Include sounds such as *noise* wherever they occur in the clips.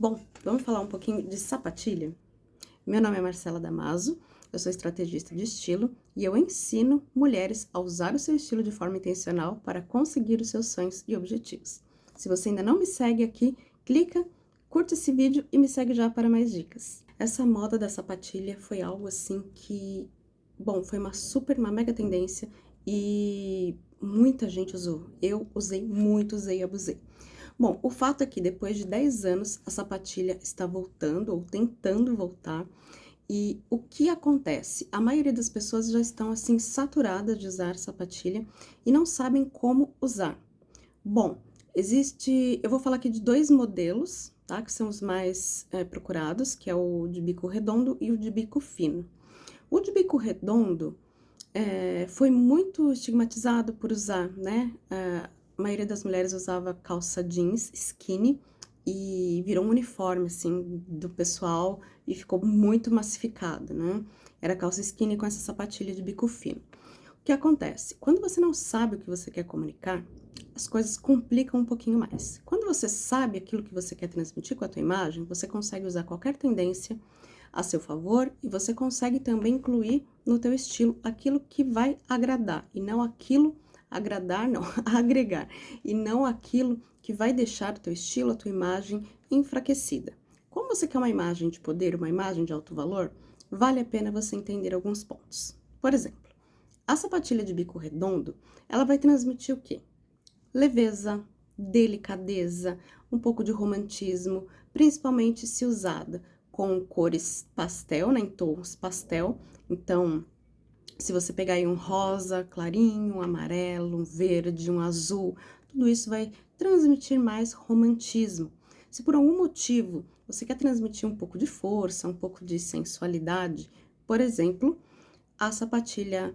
Bom, vamos falar um pouquinho de sapatilha? Meu nome é Marcela Damaso, eu sou estrategista de estilo e eu ensino mulheres a usar o seu estilo de forma intencional para conseguir os seus sonhos e objetivos. Se você ainda não me segue aqui, clica, curta esse vídeo e me segue já para mais dicas. Essa moda da sapatilha foi algo assim que, bom, foi uma super, uma mega tendência e muita gente usou. Eu usei muito, usei e abusei. Bom, o fato é que depois de 10 anos a sapatilha está voltando ou tentando voltar. E o que acontece? A maioria das pessoas já estão assim saturadas de usar sapatilha e não sabem como usar. Bom, existe, eu vou falar aqui de dois modelos, tá? Que são os mais é, procurados, que é o de bico redondo e o de bico fino. O de bico redondo é, foi muito estigmatizado por usar, né? É, maioria das mulheres usava calça jeans skinny e virou um uniforme, assim, do pessoal e ficou muito massificado, né? Era calça skinny com essa sapatilha de bico fino. O que acontece? Quando você não sabe o que você quer comunicar, as coisas complicam um pouquinho mais. Quando você sabe aquilo que você quer transmitir com a tua imagem, você consegue usar qualquer tendência a seu favor e você consegue também incluir no teu estilo aquilo que vai agradar e não aquilo agradar, não, *laughs* agregar, e não aquilo que vai deixar o teu estilo, a tua imagem enfraquecida. Como você quer uma imagem de poder, uma imagem de alto valor, vale a pena você entender alguns pontos. Por exemplo, a sapatilha de bico redondo, ela vai transmitir o quê? Leveza, delicadeza, um pouco de romantismo, principalmente se usada com cores pastel, né, em tons pastel. Então, se você pegar aí um rosa clarinho, um amarelo, um verde, um azul, tudo isso vai transmitir mais romantismo. Se por algum motivo você quer transmitir um pouco de força, um pouco de sensualidade, por exemplo, a sapatilha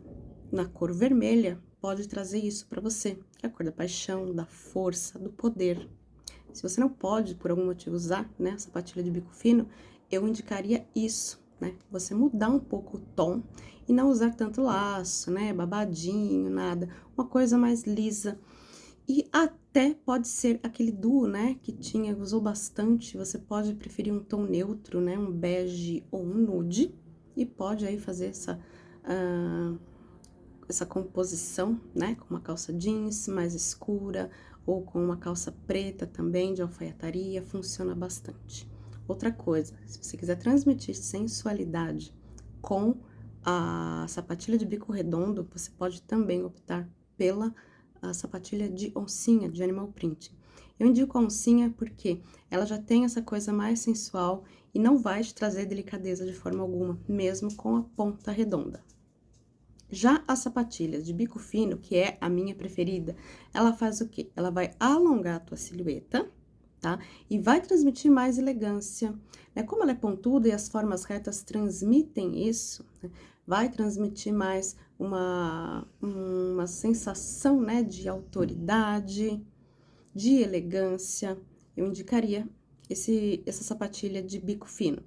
na cor vermelha pode trazer isso para você, que é a cor da paixão, da força, do poder. Se você não pode, por algum motivo, usar né, a sapatilha de bico fino, eu indicaria isso, né? Você mudar um pouco o tom e não usar tanto laço, né? Babadinho, nada. Uma coisa mais lisa. E até pode ser aquele duo, né? Que tinha, usou bastante. Você pode preferir um tom neutro, né? Um bege ou um nude. E pode aí fazer essa... Uh, essa composição, né, com uma calça jeans mais escura ou com uma calça preta também de alfaiataria, funciona bastante. Outra coisa, se você quiser transmitir sensualidade com a sapatilha de bico redondo, você pode também optar pela sapatilha de oncinha, de animal print. Eu indico a oncinha porque ela já tem essa coisa mais sensual e não vai te trazer delicadeza de forma alguma, mesmo com a ponta redonda. Já as sapatilhas de bico fino, que é a minha preferida, ela faz o quê? Ela vai alongar a tua silhueta, tá? E vai transmitir mais elegância, né? Como ela é pontuda e as formas retas transmitem isso, né? vai transmitir mais uma, uma sensação, né, de autoridade, de elegância. Eu indicaria esse, essa sapatilha de bico fino.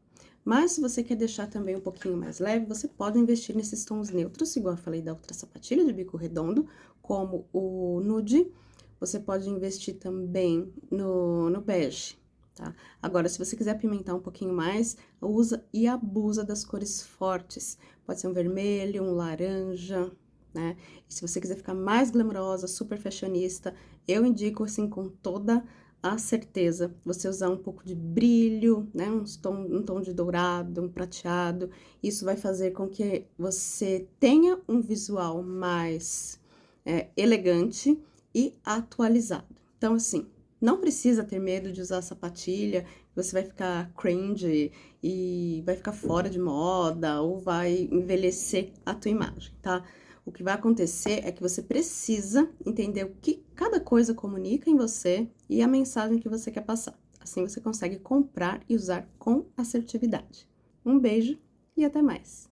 Mas se você quer deixar também um pouquinho mais leve, você pode investir nesses tons neutros, igual eu falei da outra sapatilha de bico redondo, como o nude, você pode investir também no, no bege, tá? Agora, se você quiser apimentar um pouquinho mais, usa e abusa das cores fortes. Pode ser um vermelho, um laranja, né? E se você quiser ficar mais glamourosa, super fashionista, eu indico, assim, com toda a certeza, você usar um pouco de brilho, né? Um tom, um tom de dourado, um prateado. Isso vai fazer com que você tenha um visual mais é, elegante e atualizado. Então, assim, não precisa ter medo de usar sapatilha, você vai ficar cringe e vai ficar fora de moda ou vai envelhecer a tua imagem, tá? O que vai acontecer é que você precisa entender o que cada coisa comunica em você e a mensagem que você quer passar. Assim você consegue comprar e usar com assertividade. Um beijo e até mais!